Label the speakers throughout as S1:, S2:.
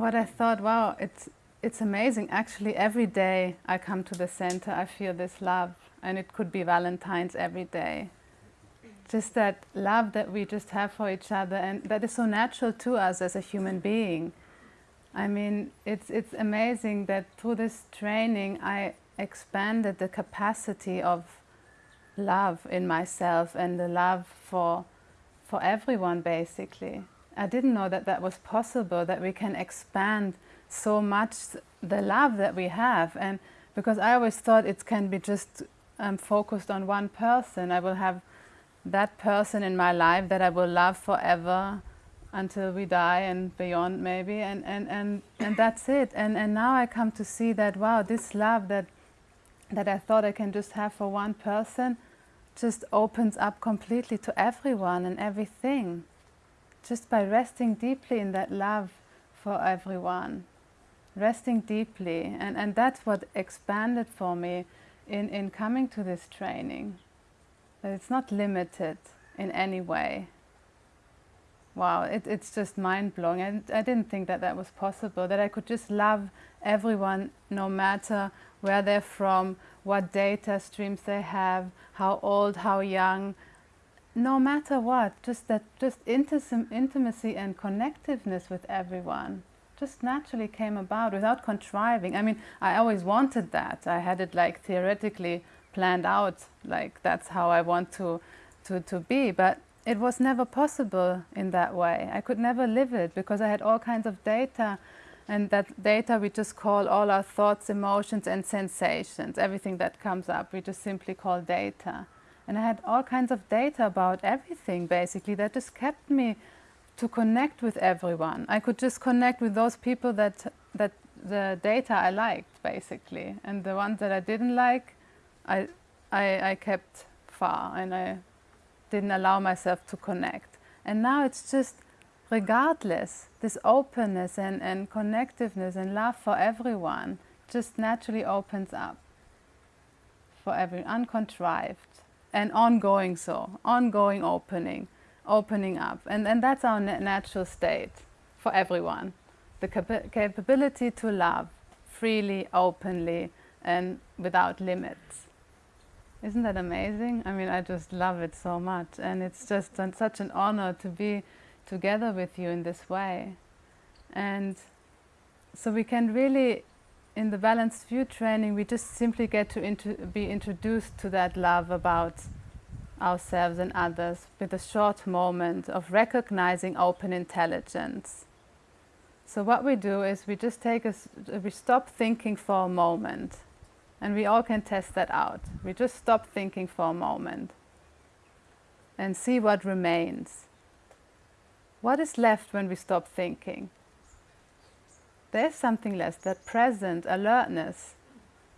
S1: what I thought, wow, it's, it's amazing. Actually, every day I come to the center, I feel this love. And it could be Valentine's every day. Just that love that we just have for each other and that is so natural to us as a human being. I mean, it's, it's amazing that through this training I expanded the capacity of love in myself and the love for, for everyone basically. I didn't know that that was possible, that we can expand so much the love that we have. And because I always thought it can be just um, focused on one person. I will have that person in my life that I will love forever until we die and beyond maybe and, and, and, and that's it. And, and now I come to see that, wow, this love that, that I thought I can just have for one person just opens up completely to everyone and everything. Just by resting deeply in that love for everyone. Resting deeply. And, and that's what expanded for me in, in coming to this training. That it's not limited in any way wow, it, it's just mind-blowing. I, I didn't think that that was possible, that I could just love everyone no matter where they're from, what data streams they have, how old, how young, no matter what, just that just intimacy and connectiveness with everyone just naturally came about without contriving. I mean, I always wanted that. I had it like theoretically planned out, like that's how I want to, to, to be. But it was never possible in that way. I could never live it because I had all kinds of data and that data we just call all our thoughts, emotions and sensations. Everything that comes up we just simply call data. And I had all kinds of data about everything basically that just kept me to connect with everyone. I could just connect with those people that, that the data I liked basically and the ones that I didn't like I, I, I kept far and I didn't allow myself to connect. And now it's just regardless, this openness and, and connectiveness and love for everyone just naturally opens up for every uncontrived and ongoing so, ongoing opening, opening up. And, and that's our natural state for everyone. The cap capability to love freely, openly, and without limits. Isn't that amazing? I mean, I just love it so much. And it's just such an honor to be together with you in this way. And so we can really, in the Balanced View training, we just simply get to be introduced to that love about ourselves and others with a short moment of recognizing open intelligence. So what we do is we just take a, we stop thinking for a moment and we all can test that out. We just stop thinking for a moment and see what remains. What is left when we stop thinking? There's something less, that present alertness.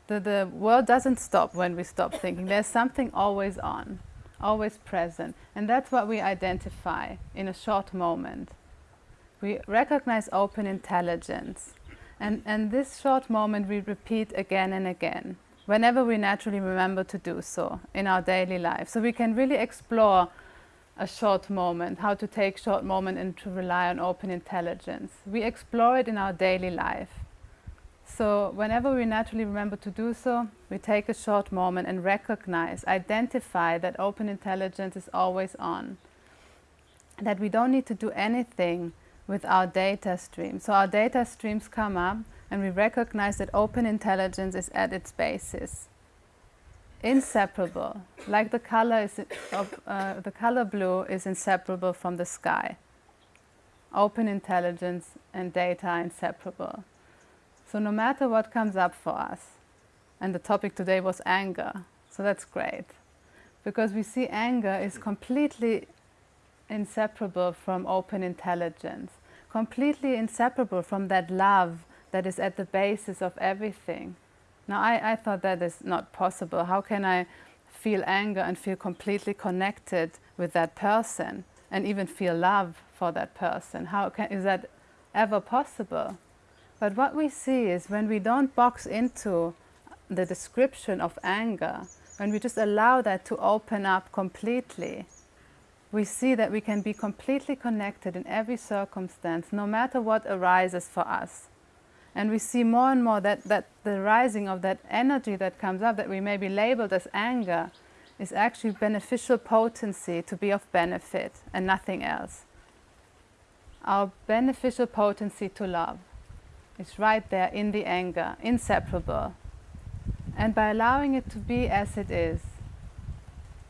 S1: The, the world doesn't stop when we stop thinking. There's something always on, always present. And that's what we identify in a short moment. We recognize open intelligence. And, and this short moment we repeat again and again, whenever we naturally remember to do so in our daily life. So we can really explore a short moment, how to take short moment and to rely on open intelligence. We explore it in our daily life. So whenever we naturally remember to do so, we take a short moment and recognize, identify that open intelligence is always on. That we don't need to do anything with our data stream. So our data streams come up and we recognize that open intelligence is at its basis. Inseparable, like the color, is, of, uh, the color blue is inseparable from the sky. Open intelligence and data are inseparable. So no matter what comes up for us, and the topic today was anger, so that's great. Because we see anger is completely inseparable from open intelligence, completely inseparable from that love that is at the basis of everything. Now, I, I thought that is not possible. How can I feel anger and feel completely connected with that person and even feel love for that person? How can, is that ever possible? But what we see is when we don't box into the description of anger, when we just allow that to open up completely, we see that we can be completely connected in every circumstance, no matter what arises for us. And we see more and more that, that the rising of that energy that comes up, that we may be labeled as anger, is actually beneficial potency to be of benefit and nothing else. Our beneficial potency to love is right there in the anger, inseparable. And by allowing it to be as it is,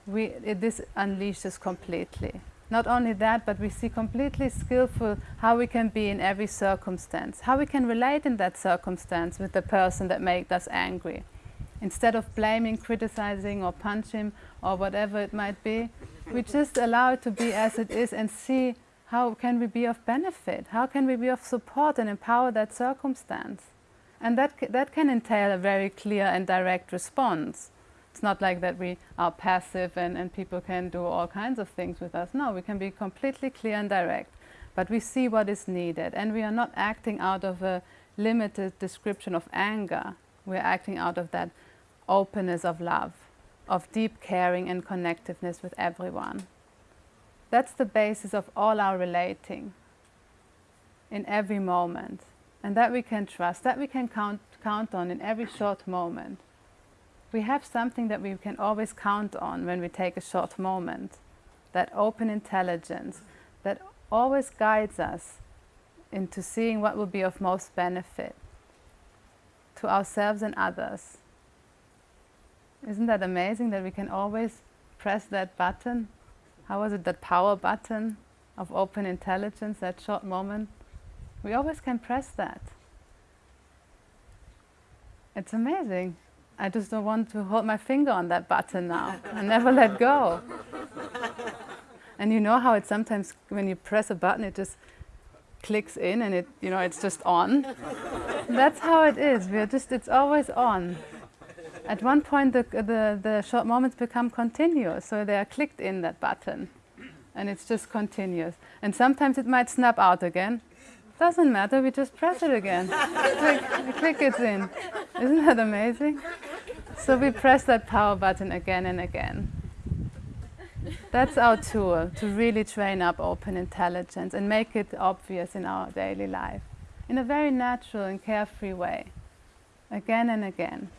S1: we, it, this unleashes completely. Not only that, but we see completely skillful how we can be in every circumstance, how we can relate in that circumstance with the person that made us angry. Instead of blaming, criticizing, or punching, or whatever it might be, we just allow it to be as it is and see how can we be of benefit, how can we be of support and empower that circumstance. And that, that can entail a very clear and direct response. It's not like that we are passive and, and people can do all kinds of things with us. No, we can be completely clear and direct. But we see what is needed and we are not acting out of a limited description of anger. We're acting out of that openness of love, of deep caring and connectiveness with everyone. That's the basis of all our relating in every moment. And that we can trust, that we can count, count on in every short moment we have something that we can always count on when we take a short moment. That open intelligence that always guides us into seeing what will be of most benefit to ourselves and others. Isn't that amazing that we can always press that button? How was it, that power button of open intelligence, that short moment? We always can press that. It's amazing. I just don't want to hold my finger on that button now and never let go. And you know how it sometimes, when you press a button, it just clicks in and it, you know, it's just on. That's how it is. We're just, it's always on. At one point, the, the, the short moments become continuous, so they are clicked in that button, and it's just continuous. And sometimes it might snap out again, doesn't matter, we just press it again. click, click it in. Isn't that amazing? So we press that power button again and again. That's our tool to really train up open intelligence and make it obvious in our daily life in a very natural and carefree way, again and again.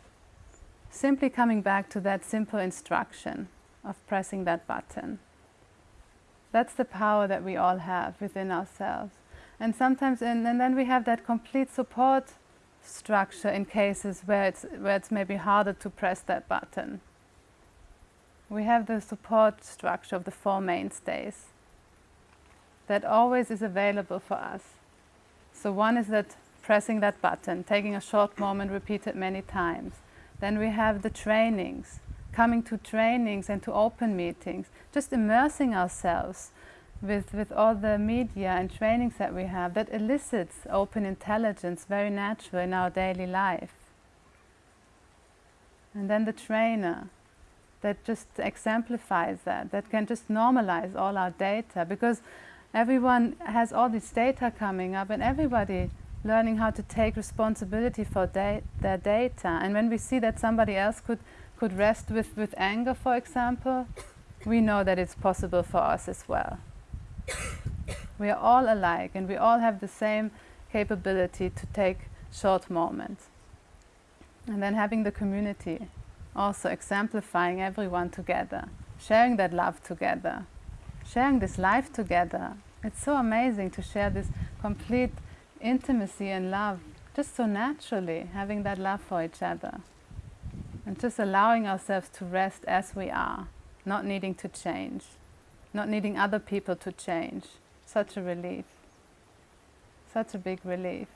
S1: Simply coming back to that simple instruction of pressing that button. That's the power that we all have within ourselves. And sometimes, and, and then we have that complete support structure in cases where it's, where it's maybe harder to press that button. We have the support structure of the four mainstays that always is available for us. So one is that pressing that button, taking a short moment, repeat it many times. Then we have the trainings, coming to trainings and to open meetings, just immersing ourselves with, with all the media and trainings that we have that elicits open intelligence very natural in our daily life. And then the trainer that just exemplifies that, that can just normalize all our data because everyone has all this data coming up and everybody learning how to take responsibility for da their data. And when we see that somebody else could, could rest with, with anger, for example, we know that it's possible for us as well. We are all alike and we all have the same capability to take short moments. And then having the community, also exemplifying everyone together, sharing that love together, sharing this life together. It's so amazing to share this complete intimacy and love just so naturally, having that love for each other. And just allowing ourselves to rest as we are, not needing to change not needing other people to change. Such a relief. Such a big relief.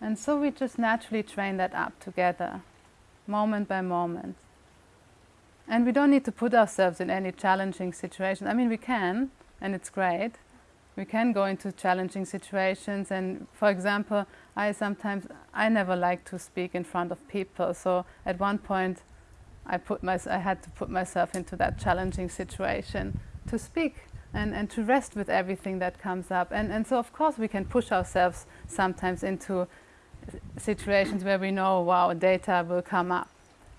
S1: And so we just naturally train that up together, moment by moment. And we don't need to put ourselves in any challenging situation. I mean, we can, and it's great. We can go into challenging situations. And for example, I sometimes, I never like to speak in front of people. So at one point, I, put my, I had to put myself into that challenging situation to speak and, and to rest with everything that comes up. And, and so, of course, we can push ourselves sometimes into situations where we know, wow, data will come up.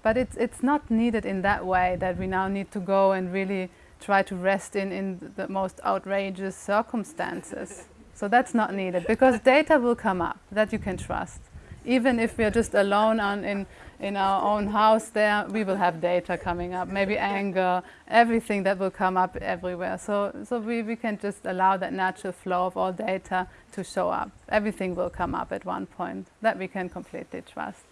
S1: But it's, it's not needed in that way that we now need to go and really try to rest in, in the most outrageous circumstances. So that's not needed because data will come up that you can trust. Even if we're just alone on, in, in our own house there, we will have data coming up, maybe anger, everything that will come up everywhere. So, so we, we can just allow that natural flow of all data to show up. Everything will come up at one point that we can completely trust.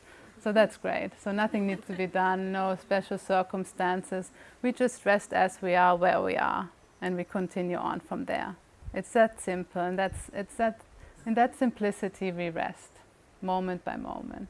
S1: So that's great. So nothing needs to be done, no special circumstances. We just rest as we are, where we are, and we continue on from there. It's that simple, and that's, it's that, in that simplicity we rest, moment by moment.